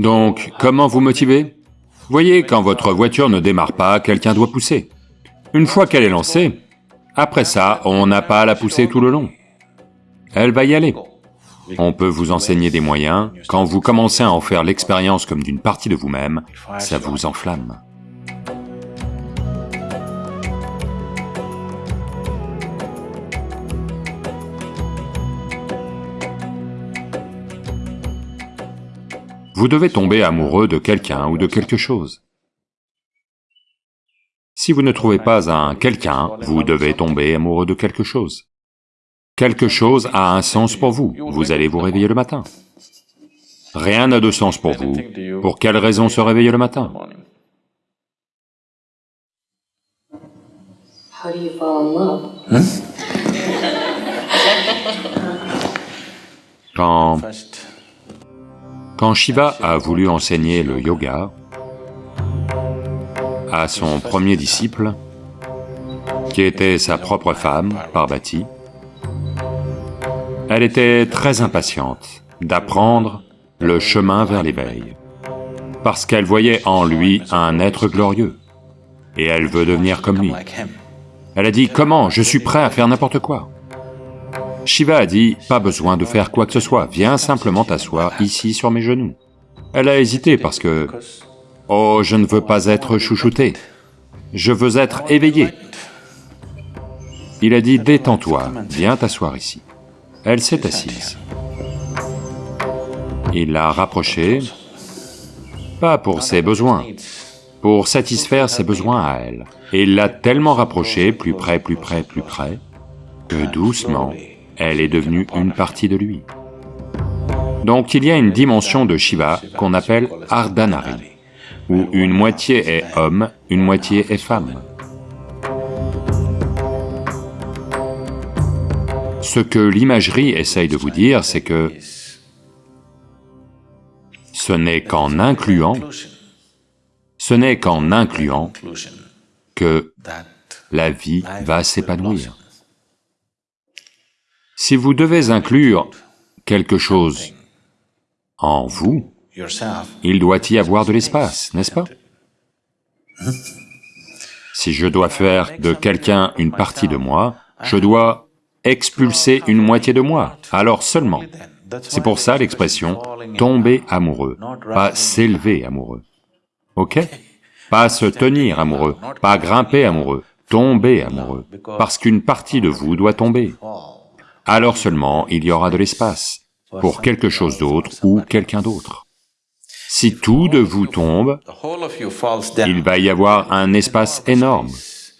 Donc, comment vous motiver Voyez, quand votre voiture ne démarre pas, quelqu'un doit pousser. Une fois qu'elle est lancée, après ça, on n'a pas à la pousser tout le long. Elle va y aller. On peut vous enseigner des moyens, quand vous commencez à en faire l'expérience comme d'une partie de vous-même, ça vous enflamme. Vous devez tomber amoureux de quelqu'un ou de quelque chose. Si vous ne trouvez pas un quelqu'un, vous devez tomber amoureux de quelque chose. Quelque chose a un sens pour vous, vous allez vous réveiller le matin. Rien n'a de sens pour vous, pour quelle raison se réveiller le matin? Quand quand Shiva a voulu enseigner le yoga à son premier disciple, qui était sa propre femme, Parvati, elle était très impatiente d'apprendre le chemin vers l'éveil, parce qu'elle voyait en lui un être glorieux, et elle veut devenir comme lui. Elle a dit, comment? Je suis prêt à faire n'importe quoi. Shiva a dit, pas besoin de faire quoi que ce soit, viens simplement t'asseoir ici sur mes genoux. Elle a hésité parce que, oh, je ne veux pas être chouchouté, je veux être éveillé. Il a dit, détends-toi, viens t'asseoir ici. Elle s'est assise. Il l'a rapprochée, pas pour ses besoins, pour satisfaire ses besoins à elle. Et il l'a tellement rapprochée, plus près, plus près, plus près, que doucement, elle est devenue une partie de lui. Donc il y a une dimension de Shiva qu'on appelle Ardhanari, où une moitié est homme, une moitié est femme. Ce que l'imagerie essaye de vous dire, c'est que ce n'est qu'en incluant, ce n'est qu'en incluant que la vie va s'épanouir. Si vous devez inclure quelque chose en vous, il doit y avoir de l'espace, n'est-ce pas? Si je dois faire de quelqu'un une partie de moi, je dois expulser une moitié de moi, alors seulement. C'est pour ça l'expression « tomber amoureux », pas « s'élever amoureux ». Ok? Pas se tenir amoureux, pas grimper amoureux, tomber amoureux, parce qu'une partie de vous doit tomber alors seulement il y aura de l'espace pour quelque chose d'autre ou quelqu'un d'autre. Si tout de vous tombe, il va y avoir un espace énorme.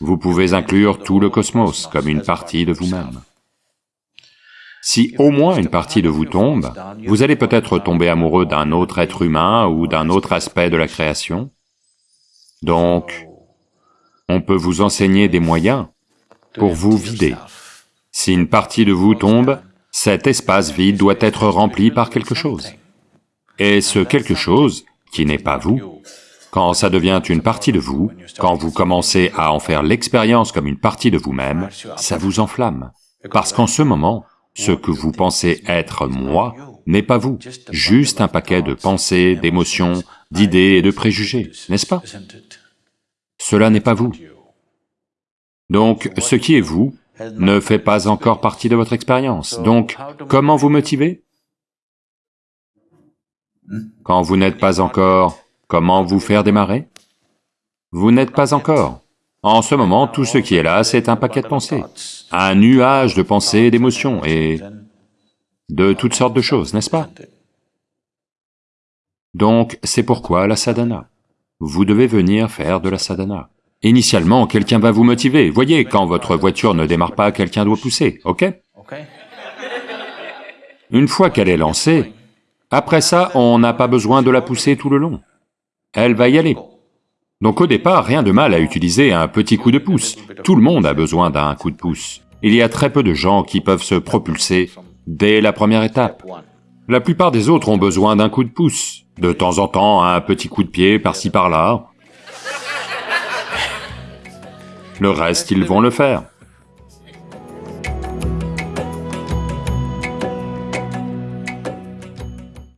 Vous pouvez inclure tout le cosmos comme une partie de vous-même. Si au moins une partie de vous tombe, vous allez peut-être tomber amoureux d'un autre être humain ou d'un autre aspect de la création. Donc, on peut vous enseigner des moyens pour vous vider. Si une partie de vous tombe, cet espace vide doit être rempli par quelque chose. Et ce quelque chose, qui n'est pas vous, quand ça devient une partie de vous, quand vous commencez à en faire l'expérience comme une partie de vous-même, ça vous enflamme. Parce qu'en ce moment, ce que vous pensez être moi n'est pas vous, juste un paquet de pensées, d'émotions, d'idées et de préjugés, n'est-ce pas? Cela n'est pas vous. Donc, ce qui est vous ne fait pas encore partie de votre expérience. Donc, comment vous motiver Quand vous n'êtes pas encore, comment vous faire démarrer? Vous n'êtes pas encore. En ce moment, tout ce qui est là, c'est un paquet de pensées, un nuage de pensées, d'émotions et de toutes sortes de choses, n'est-ce pas? Donc, c'est pourquoi la sadhana. Vous devez venir faire de la sadhana. Initialement, quelqu'un va vous motiver. Voyez, quand votre voiture ne démarre pas, quelqu'un doit pousser, ok? Une fois qu'elle est lancée, après ça, on n'a pas besoin de la pousser tout le long. Elle va y aller. Donc au départ, rien de mal à utiliser un petit coup de pouce. Tout le monde a besoin d'un coup de pouce. Il y a très peu de gens qui peuvent se propulser dès la première étape. La plupart des autres ont besoin d'un coup de pouce. De temps en temps, un petit coup de pied par-ci par-là, Le reste, ils vont le faire.